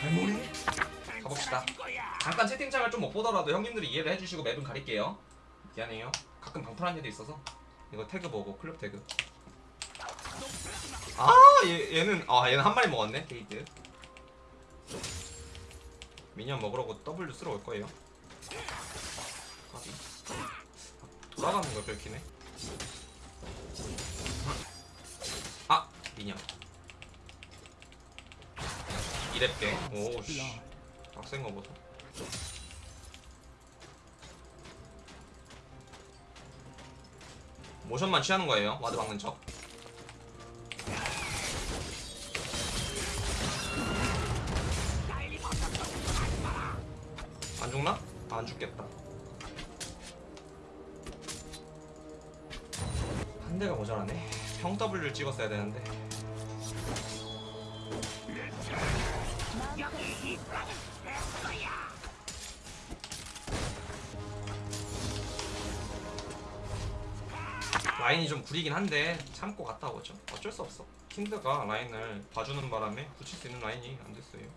살모리? 가봅시다. 잠깐 채팅창을 좀 못 보더라도 형님들이 이해를 해주시고 맵은 가릴게요. 미안해요. 가끔 방풀한 일이 있어서. 이거 태그 보고 클럽 태그. 아 얘, 얘는 아 얘는 한 마리 먹었네. 게이드 미니언 먹으려고 W 쓰러 올 거예요 아, 돌아가는 걸 긁히네. 아 미니언 이랩게. 오씨. 빡센 거 보소. 모션만 취하는 거예요 와드 박는 척. 안 죽나? 아, 안 죽겠다. 대가 모자라네. 평 W를 찍었어야 되는데. 라인이 좀 구리긴 한데 참고 갔다 오죠. 어쩔 수 없어. 킨드가 라인을 봐주는 바람에 붙일 수 있는 라인이 안 됐어요.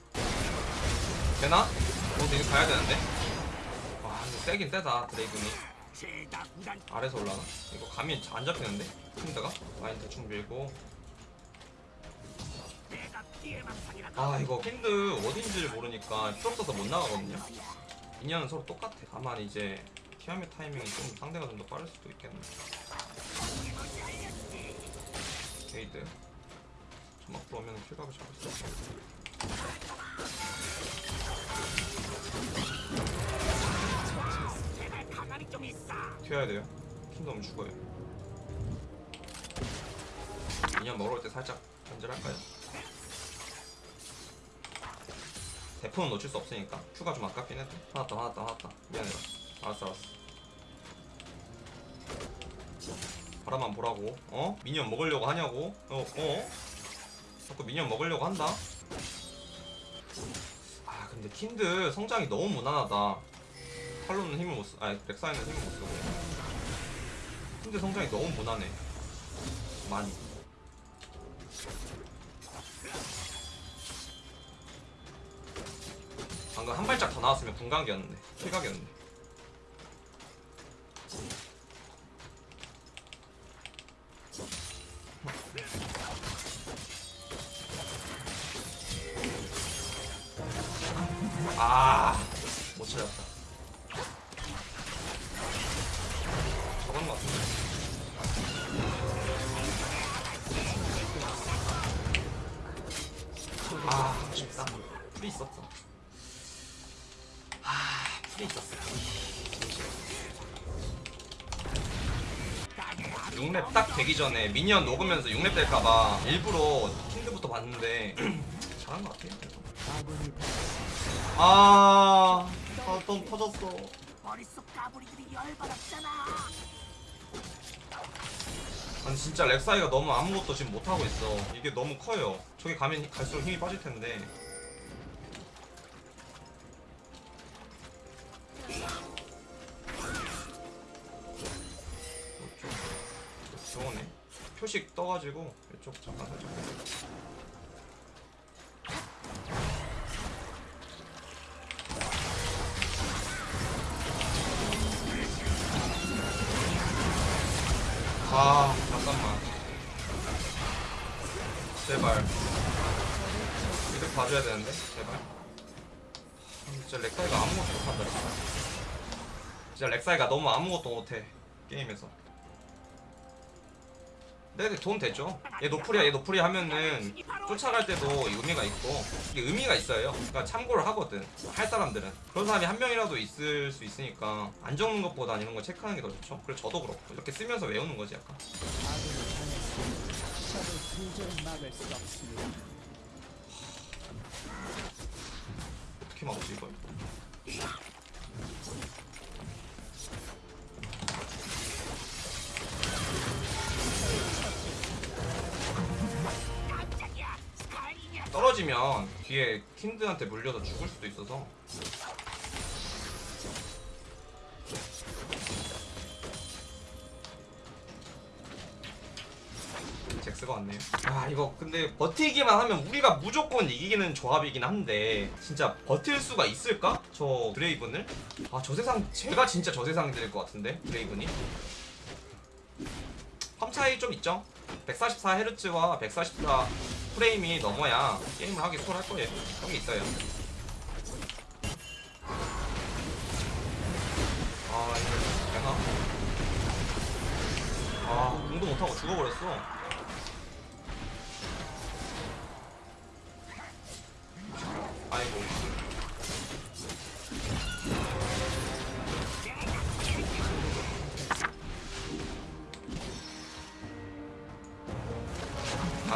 되나? 어, 이거 가야 되는데. 와, 근데 세긴 세다 드레이븐이. 아래서 올라가? 이거 감이 안 잡히는데? 킨드가 라인 대충 밀고. 아 이거 킨드 어딘지를 모르니까 풀 없어서 못 나가거든요. 인연은 서로 똑같아. 다만 이제 티아미 타이밍이 좀 상대가 좀 더 빠를 수도 있겠네. 게이드. 점막 들어오면 킬각을 잡을 수 있어. 튀어야 돼요. 킨드 죽어요. minion 먹을 때 살짝 견제할까요? 대포는 놓칠 수 없으니까 Q가 좀 아깝긴 해도 화났다 화났다 화났다 미안해라 알았어 알았어 바라만 보라고 어? minion 먹으려고 하냐고 어? 어? 자꾸 minion 먹으려고 한다 아 근데 킨드 성장이 너무 무난하다 탈론은 힘을 못 쓰, 아니 렉사이는 힘을 못 쓰고. 킨드 성장이 너무 무난해. 많이. 방금 한 발짝 더 나왔으면 분각이었는데 킬각이었는데. 아못 찾았다 6렙 딱 되기 전에 미니언 녹으면서 6렙 될까봐 일부러 킨드부터 봤는데 잘한 것 같아요. 아, 아좀 터졌어. 아니 진짜 렉사이가 너무 아무것도 지금 못하고 있어 이게 너무 커요 저기 가면 갈수록 힘이 빠질 텐데 표식 떠가지고 이쪽 잠깐 살짝. 아 잠깐만. 제발. 이렇게 봐줘야 되는데 제발. 아, 진짜 렉사이가 아무것도 못한다 진짜 렉사이가 너무 아무것도 못해 게임에서 네네 돈 되죠. 얘 노플이야 얘 노플이 하면은 쫓아갈 때도 의미가 있고 이게 의미가 있어요. 그러니까 참고를 하거든 할 사람들은. 그런 사람이 한 명이라도 있을 수 있으니까 안 적는 것보다 이런 거 체크하는 게 더 좋죠. 그리고 저도 그렇고 이렇게 쓰면서 외우는 거지 약간. 어떻게 막지 이걸 떨어지면 뒤에 킨드한테 물려서 죽을 수도 있어서 잭스가 왔네요 아 이거 근데 버티기만 하면 우리가 무조건 이기는 조합이긴 한데 진짜 버틸 수가 있을까? 저 드레이븐을? 아 저 세상 제가 진짜 저 세상이 될 것 같은데 드레이븐이 펌 차이 좀 있죠? 144Hz와 144 프레임이 넘어야 게임을 하기 수월할 거예요. 그게 있어요. 아 이거 되나? 아 공도 못하고 죽어버렸어.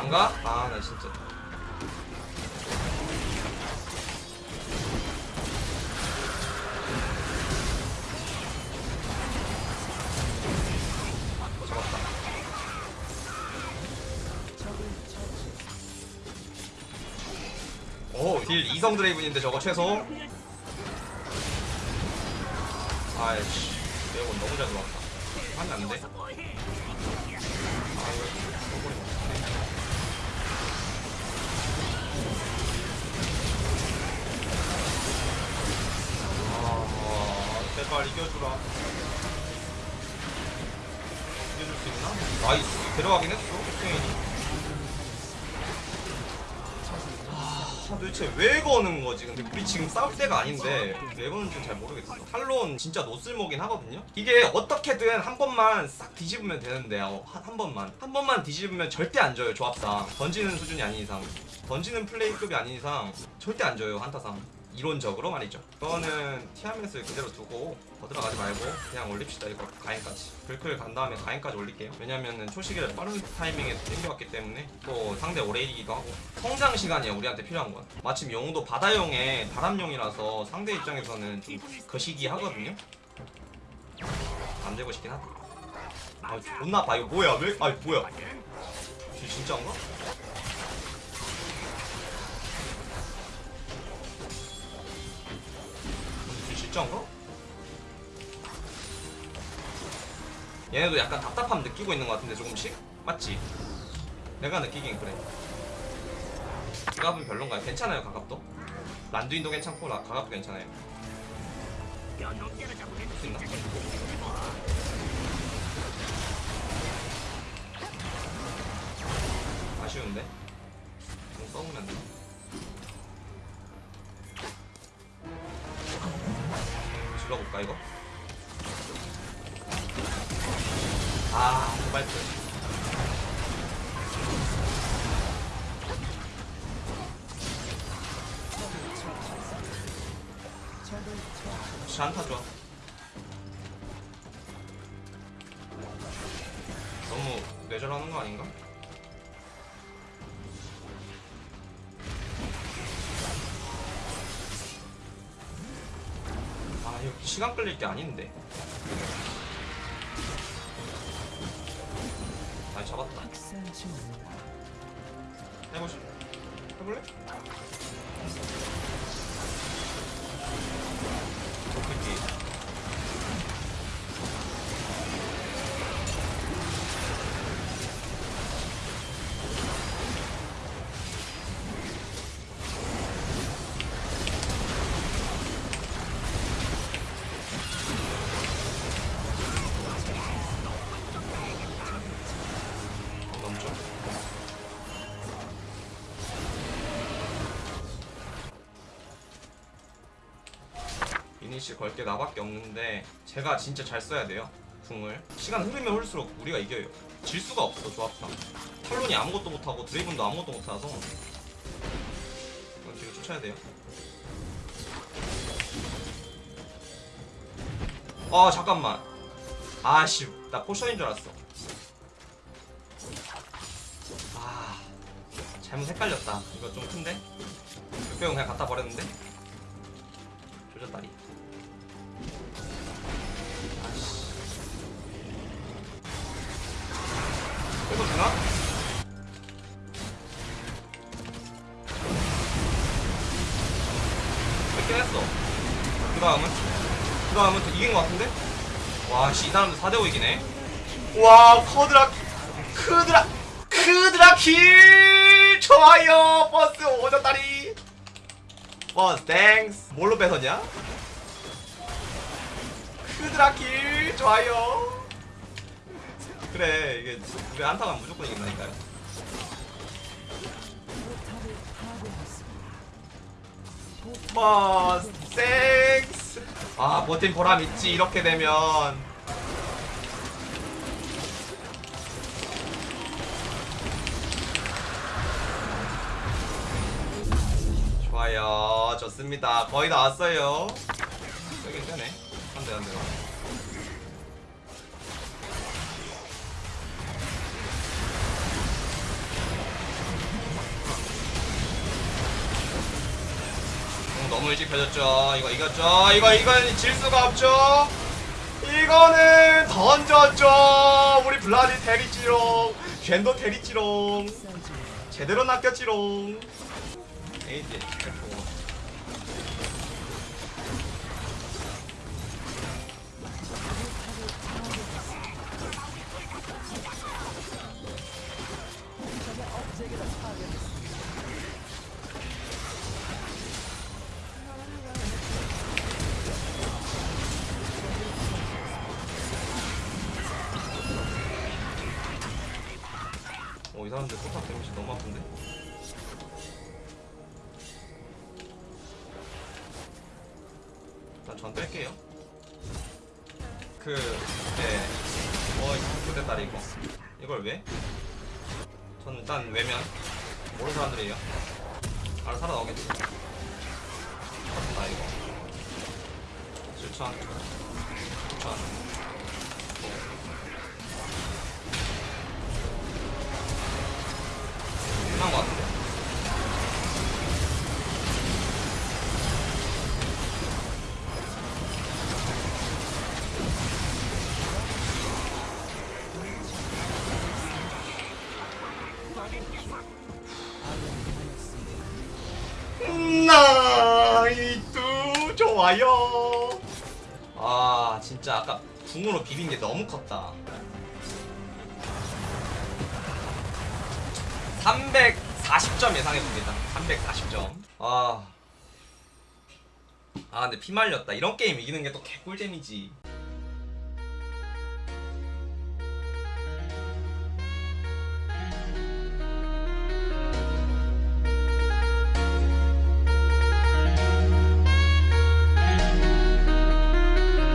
안 가? 아, 나 진짜. 잡았다. 오, 딜 이성 드레이븐인데 저거 최소. 아이씨, 매운 너무 잘 들어왔다. 돼. 제발 이겨주라. 이겨줄 수 있나? nice. 데려가긴 했어, 스페인이. 아, 도대체 왜 거는 거지? 근데 우리 지금 싸울 때가 아닌데 왜 거는지 잘 모르겠어. 탈론 진짜 노쓸모긴 하거든요. 이게 어떻게든 한 번만 싹 뒤집으면 되는데요. 한, 한 번만 한 번만 뒤집으면 절대 안 져요 조합상. 던지는 수준이 아닌 이상, 던지는 플레이급이 아닌 이상 절대 안 져요 한타상. 이론적으로 말이죠. 이거는 티아멧을 그대로 두고 더 들어가지 말고 그냥 올립시다 이거 가인까지. 글클 간 다음에 가인까지 올릴게요. 왜냐면은 초시기를 빠른 타이밍에 땡겨왔기 때문에 또 상대 오레이기도 하고 성장 시간이야 우리한테 필요한 건. 마침 용도 바다용의 바람용이라서 상대 입장에서는 좀 거시기 하거든요. 안 되고 싶긴 하다. 아 존나 봐 이거 뭐야 왜? 아 뭐야? 진- 진짜인가? 진짜인가? 얘네도 약간 답답함 느끼고 있는 것 같은데 조금씩? 맞지? 내가 느끼긴 그래 가갑은 별론가요? 괜찮아요 가갑도? 란두인도 괜찮고 라, 가갑도 괜찮아요 있나? 아쉬운데? 좀 써보면 돼 질러볼까 이거? 아 역시 한타 좋아 너무 뇌절하는 거 아닌가? 시간 끌릴 게 아닌데. 아 잡았다. 해보실 해볼래? 도끼 이니시 걸 게 나밖에 없는데 제가 진짜 잘 써야 돼요 궁을. 시간 흐르면 흐를수록 우리가 이겨요. 질 수가 없어 조합상. 탈론이 아무것도 못하고 드레이븐도 아무것도 이건 뒤로 쫓아야 돼요. 아 잠깐만. 아씨 나 potion인 줄 알았어. 아 잘못 헷갈렸다. 이거 좀 큰데? 600원 그냥 갖다 버렸는데 이거 되나? 뺏긴 했어 그 다음은? 그 다음은 또 이긴 것 같은데? 와씨 이 사람들 4대5 이기네 와 커드라 크드라 쿼 quadra kill 좋아요 버스 오졌다리 버스 thanks 뭘로 뺏었냐? quadra kill 좋아요 그래 이게 우리 한타만 무조건 이긴다니까요. 버스 thanks 아 버틴 보람 있지 이렇게 되면. 좋아요 좋습니다. 거의 다 왔어요. 세긴 세네. 한대 한대 너무 일찍 펴졌죠. 이거 이겼죠. 이거 이건 질 수가 없죠. 이거는 던졌죠. 우리 블라디 테리지롱. 젠도 테리지롱. 제대로 낚였지롱. F5 어, 이 사람들 포탑 데미지 너무 아픈데? 일단 전 뺄게요. 그, 네. 어, 이거 됐다, 이거. 이걸 왜? 저는 일단 외면. 모르는 사람들이에요. 알아 살아나오겠지. 맞다, 이거. 7천. 9천. 끝난 것 같은데? 나이뚜 좋아요. 아 진짜 아까 궁으로 비빈 게 너무 컸다. 340점 예상해봅니다. 340점. 아. 아, 근데 피 말렸다. 이런 게임 이기는 게 또 개꿀잼이지.